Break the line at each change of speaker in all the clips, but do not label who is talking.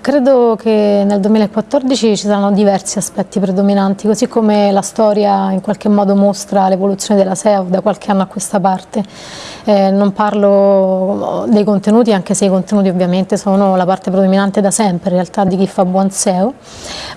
credo che nel 2014 ci saranno diversi aspetti predominanti, così come la storia in qualche modo mostra l'evoluzione della SEO da qualche anno a questa parte. Eh, non parlo dei contenuti, anche se i contenuti ovviamente sono la parte predominante da sempre in realtà di chi fa buon SEO,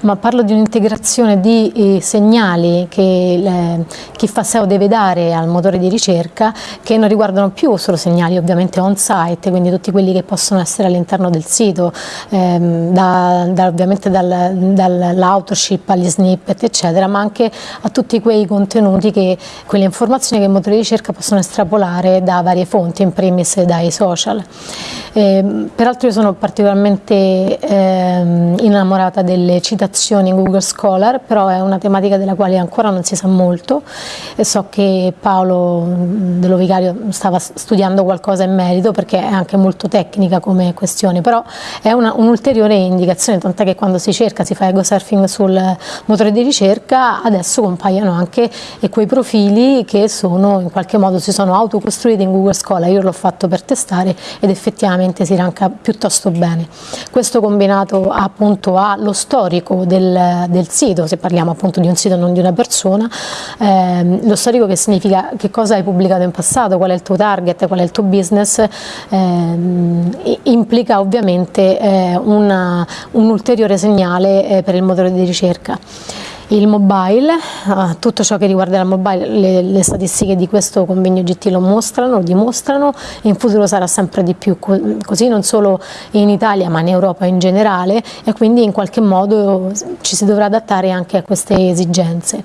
ma parlo di un'integrazione di eh, segnali che le, chi fa SEO deve dare al motore di ricerca che non riguardano più solo segnali ovviamente on-site, quindi tutti quelli che possono essere all'interno del sito, ehm, da, da, ovviamente dal, dall'autoship agli snippet eccetera, ma anche a tutti quei contenuti, che, quelle informazioni che i motori di ricerca possono estrapolare da varie fonti, in primis dai social. Eh, peraltro io sono particolarmente eh, innamorata delle citazioni in Google Scholar, però è una tematica della quale ancora non si sa molto. E so che Paolo dello Vicario stava studiando qualcosa in merito perché è anche molto tecnica come questione, però è un'ulteriore un indicazione, tant'è che quando si cerca, si fa ego surfing sul motore di ricerca, adesso compaiono anche quei profili che sono in qualche modo si sono autocostruiti in Google Scholar, io l'ho fatto per testare ed effettivamente effettivamente si ranca piuttosto bene. Questo combinato appunto allo storico del, del, sito, se parliamo appunto di un sito non di una persona, ehm, lo storico che significa che cosa hai pubblicato in passato, qual è il tuo target, qual è il tuo business, ehm, implica ovviamente eh, una, un ulteriore segnale eh, per il motore di ricerca il mobile, uh, tutto ciò che riguarda il mobile, le, le, statistiche di questo convegno GT lo mostrano, lo dimostrano in futuro sarà sempre di più così non solo in Italia ma in Europa in generale e quindi in qualche modo ci si dovrà adattare anche a queste esigenze.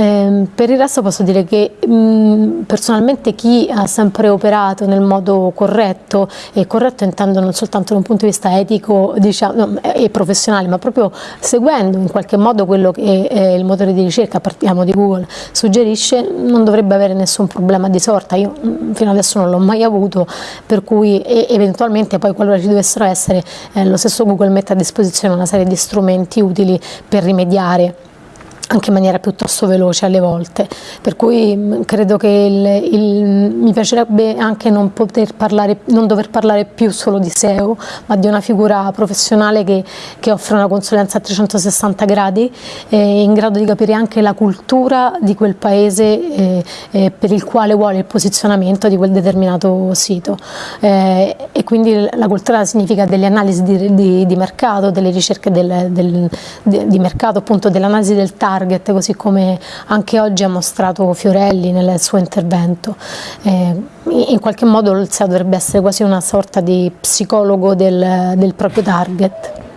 Eh, per il resto posso dire che mh, personalmente chi ha sempre operato nel modo corretto, e corretto intendo non soltanto da un punto di vista etico diciamo, e professionale, ma proprio seguendo in qualche modo quello che eh, il motore di ricerca, partiamo di Google, suggerisce, non dovrebbe avere nessun problema di sorta. Io mh, fino adesso non l'ho mai avuto, per cui eventualmente poi qualora ci dovessero essere, eh, lo stesso Google mette a disposizione una serie di strumenti utili per rimediare anche in maniera piuttosto veloce alle volte, per cui mm, credo che il, il, mi piacerebbe anche non, parlare, non, dover parlare più solo di SEO, ma di una figura professionale che, che offre una consulenza a 360 gradi, eh, in grado di capire anche la cultura di quel paese eh, eh, per il quale vuole il posizionamento di quel determinato sito. Eh, e quindi la cultura significa delle analisi di, di, di mercato, delle ricerche del, del, di, di mercato, appunto dell'analisi del target, target, così come anche oggi ha mostrato Fiorelli nel suo intervento. Eh, in qualche modo il SEO dovrebbe essere quasi una sorta di psicologo del, del proprio target.